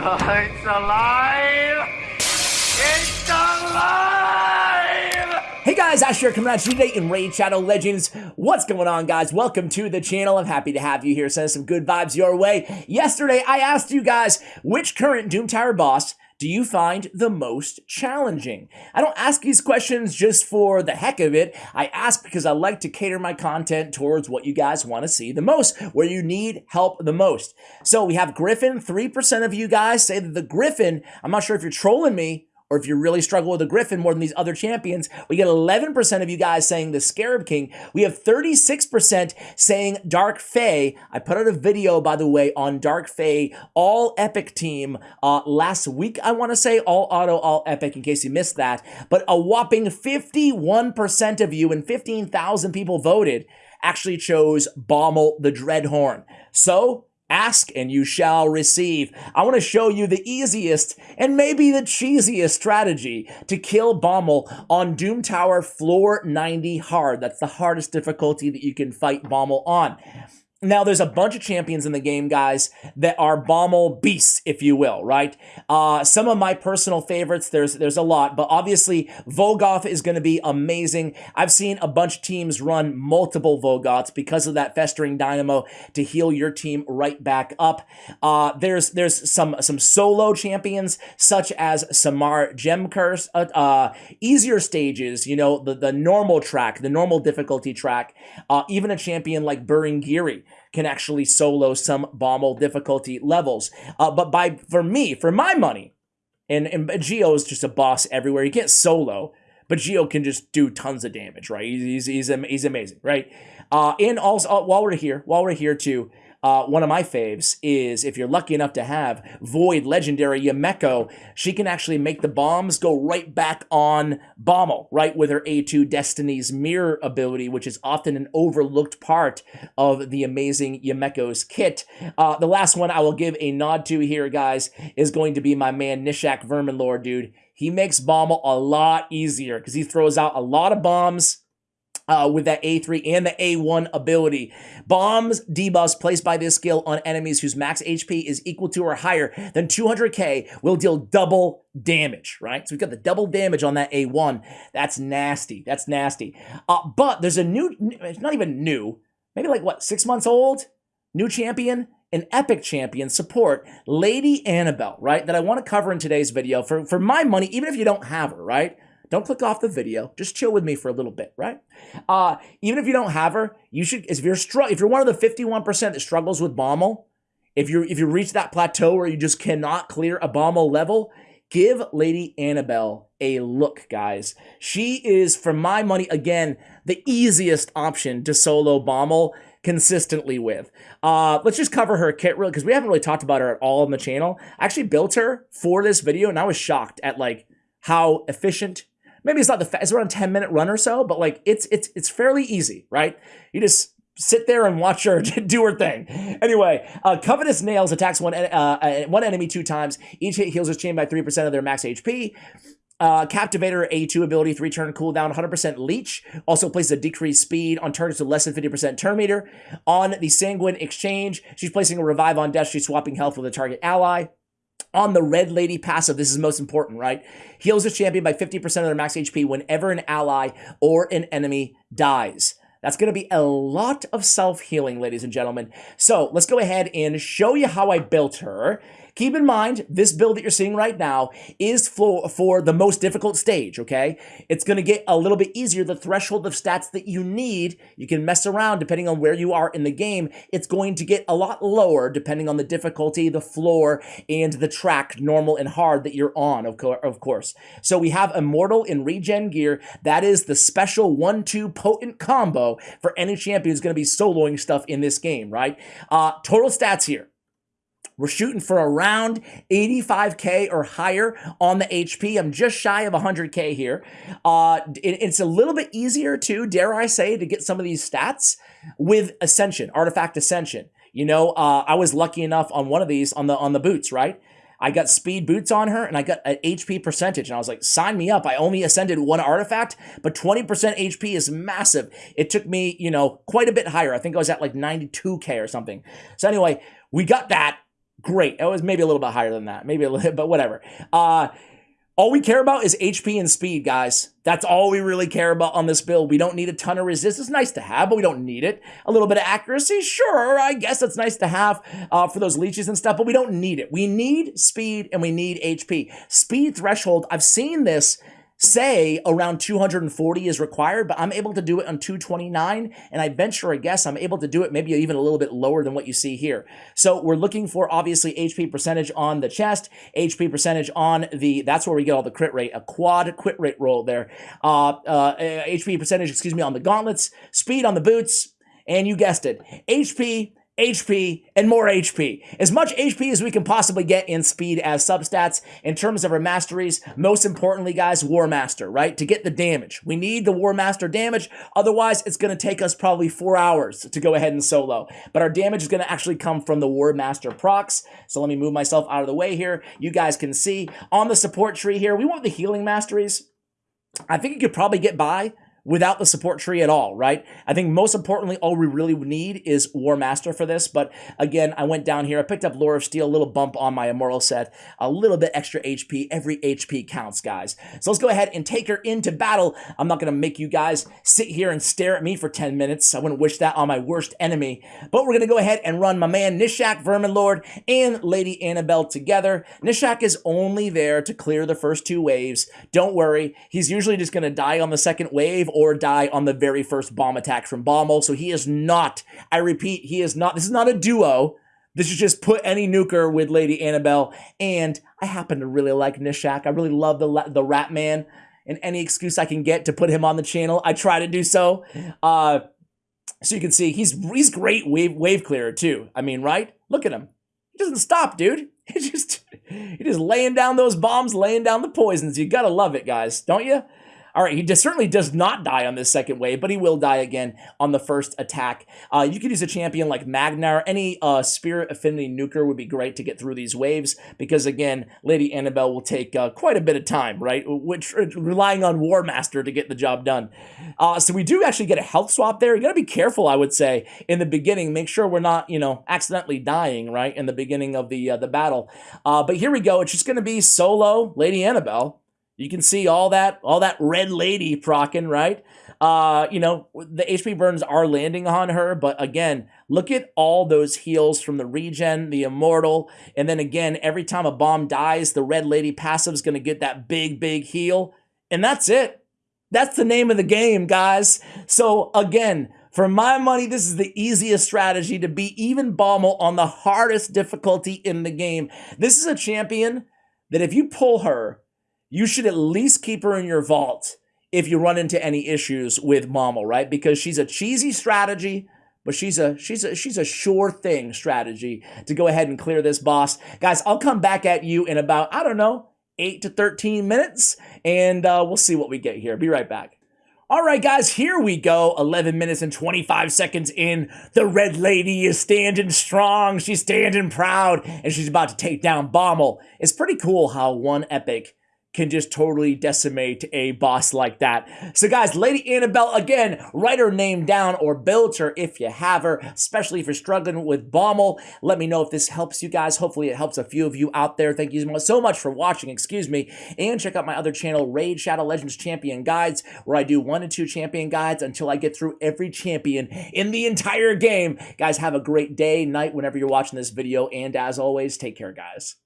It's alive! It's alive! Hey guys, Asher coming at you today in Raid Shadow Legends. What's going on, guys? Welcome to the channel. I'm happy to have you here. Send some good vibes your way. Yesterday, I asked you guys which current Doom Tower boss do you find the most challenging? I don't ask these questions just for the heck of it. I ask because I like to cater my content towards what you guys want to see the most, where you need help the most. So we have Griffin. 3% of you guys say that the Griffin, I'm not sure if you're trolling me, or if you really struggle with a Griffin more than these other champions, we get 11% of you guys saying the Scarab King. We have 36% saying Dark Fae. I put out a video, by the way, on Dark Fae all epic team uh, last week, I want to say, all auto, all epic, in case you missed that. But a whopping 51% of you and 15,000 people voted actually chose Bommel the Dreadhorn. So Ask and you shall receive. I want to show you the easiest and maybe the cheesiest strategy to kill Bommel on Doom Tower floor 90 hard. That's the hardest difficulty that you can fight Bommel on. Now, there's a bunch of champions in the game, guys, that are Bommel beasts, if you will, right? Uh, some of my personal favorites, there's there's a lot, but obviously Vogoth is going to be amazing. I've seen a bunch of teams run multiple Vogoths because of that Festering Dynamo to heal your team right back up. Uh, there's there's some some solo champions, such as Samar Gemcursed, uh, uh, easier stages, you know, the, the normal track, the normal difficulty track, uh, even a champion like Buringiri can actually solo some Bommel difficulty levels. Uh, but by for me, for my money, and, and Geo is just a boss everywhere. He can't solo, but Geo can just do tons of damage, right? He's, he's, he's, he's amazing, right? Uh, and also, uh, while we're here, while we're here too, uh, one of my faves is if you're lucky enough to have Void Legendary Yumeko, she can actually make the bombs go right back on Bommel, right, with her A2 Destiny's Mirror ability, which is often an overlooked part of the amazing Yumeko's kit. Uh, the last one I will give a nod to here, guys, is going to be my man Nishak Verminlord, dude. He makes Bommel a lot easier because he throws out a lot of bombs uh, with that A3 and the A1 ability. Bombs debuffs placed by this skill on enemies whose max HP is equal to or higher than 200k will deal double damage, right? So we've got the double damage on that A1. That's nasty. That's nasty. Uh, but there's a new, it's not even new, maybe like what, six months old? New champion? An epic champion support, Lady Annabelle, right? That I want to cover in today's video for, for my money, even if you don't have her, right? Don't click off the video. Just chill with me for a little bit, right? Uh, even if you don't have her, you should. If you're str- if you're one of the 51 percent that struggles with Bommel, if you if you reach that plateau where you just cannot clear a Bommel level, give Lady Annabelle a look, guys. She is, for my money, again the easiest option to solo Bommel consistently with. Uh, let's just cover her kit real because we haven't really talked about her at all on the channel. I actually built her for this video and I was shocked at like how efficient maybe it's not the fast, it's around a 10 minute run or so, but like it's it's it's fairly easy, right? You just sit there and watch her do her thing. Anyway, uh, Covetous Nails attacks one, uh, uh, one enemy two times. Each hit heals his chain by 3% of their max HP. Uh, Captivator A2 ability, 3 turn cooldown, 100% leech. Also places a decreased speed on turns to less than 50% turn meter. On the Sanguine Exchange, she's placing a revive on death. She's swapping health with a target ally on the Red Lady passive, this is most important, right? Heals the champion by 50% of their max HP whenever an ally or an enemy dies. That's going to be a lot of self-healing, ladies and gentlemen. So let's go ahead and show you how I built her. Keep in mind, this build that you're seeing right now is for, for the most difficult stage, okay? It's going to get a little bit easier. The threshold of stats that you need, you can mess around depending on where you are in the game. It's going to get a lot lower depending on the difficulty, the floor, and the track, normal and hard, that you're on, of, co of course. So we have Immortal in regen gear. That is the special 1-2 potent combo for any champion who's going to be soloing stuff in this game, right? Uh, total stats here. We're shooting for around 85K or higher on the HP. I'm just shy of 100K here. Uh, it, it's a little bit easier too, dare I say, to get some of these stats with Ascension, Artifact Ascension. You know, uh, I was lucky enough on one of these on the on the boots, right? I got speed boots on her and I got an HP percentage. And I was like, sign me up. I only ascended one artifact, but 20% HP is massive. It took me, you know, quite a bit higher. I think I was at like 92K or something. So anyway, we got that Great. It was maybe a little bit higher than that. Maybe a little, but whatever. Uh, all we care about is HP and speed, guys. That's all we really care about on this build. We don't need a ton of resist. It's nice to have, but we don't need it. A little bit of accuracy, sure, I guess it's nice to have uh, for those leeches and stuff, but we don't need it. We need speed and we need HP. Speed threshold, I've seen this say around 240 is required, but I'm able to do it on 229. And I venture a guess I'm able to do it maybe even a little bit lower than what you see here. So we're looking for obviously HP percentage on the chest, HP percentage on the, that's where we get all the crit rate, a quad crit rate roll there. Uh, uh, HP percentage, excuse me, on the gauntlets, speed on the boots, and you guessed it, HP HP, and more HP. As much HP as we can possibly get in speed as substats. In terms of our masteries, most importantly, guys, War Master, right? To get the damage. We need the War Master damage, otherwise it's going to take us probably four hours to go ahead and solo. But our damage is going to actually come from the War Master procs. So let me move myself out of the way here. You guys can see on the support tree here, we want the healing masteries. I think you could probably get by without the support tree at all, right? I think most importantly, all we really need is War Master for this. But again, I went down here, I picked up Lore of Steel, a little bump on my Immortal set, a little bit extra HP. Every HP counts, guys. So let's go ahead and take her into battle. I'm not going to make you guys sit here and stare at me for 10 minutes. I wouldn't wish that on my worst enemy. But we're going to go ahead and run my man Nishak, Vermin Lord, and Lady Annabelle together. Nishak is only there to clear the first two waves. Don't worry. He's usually just going to die on the second wave or die on the very first bomb attack from Bommel. So he is not, I repeat, he is not, this is not a duo. This is just put any nuker with Lady Annabelle. And I happen to really like Nishak. I really love the, the Rat Man. And any excuse I can get to put him on the channel, I try to do so. Uh, so you can see he's he's great wave wave clearer too. I mean, right? Look at him. He doesn't stop, dude. He just he just laying down those bombs, laying down the poisons. You gotta love it, guys, don't you? All right, he certainly does not die on this second wave, but he will die again on the first attack. Uh, you could use a champion like Magnar. Any uh, Spirit Affinity Nuker would be great to get through these waves because, again, Lady Annabelle will take uh, quite a bit of time, right? Which uh, relying on War Master to get the job done. Uh, so we do actually get a health swap there. You got to be careful, I would say, in the beginning. Make sure we're not, you know, accidentally dying, right, in the beginning of the uh, the battle. but here we go. It's just going to be solo Lady Annabelle. You can see all that all that red lady procking, right? Uh, you know, the HP burns are landing on her, but again, look at all those heals from the regen, the immortal, and then again, every time a bomb dies, the red lady passive is going to get that big, big heal, and that's it. That's the name of the game, guys. So again, for my money, this is the easiest strategy to beat even Bommel on the hardest difficulty in the game. This is a champion that if you pull her you should at least keep her in your vault if you run into any issues with Bommel, right? Because she's a cheesy strategy, but she's a she's a she's a sure thing strategy to go ahead and clear this boss. Guys, I'll come back at you in about, I don't know, 8 to 13 minutes, and uh, we'll see what we get here. Be right back. All right, guys, here we go. 11 minutes and 25 seconds in. The Red Lady is standing strong. She's standing proud, and she's about to take down Bommel. It's pretty cool how one epic can just totally decimate a boss like that. So guys, Lady Annabelle, again, write her name down or build her if you have her, especially if you're struggling with Bommel. Let me know if this helps you guys. Hopefully it helps a few of you out there. Thank you so much for watching, excuse me. And check out my other channel, Raid Shadow Legends Champion Guides, where I do one and two champion guides until I get through every champion in the entire game. Guys, have a great day, night, whenever you're watching this video. And as always, take care, guys.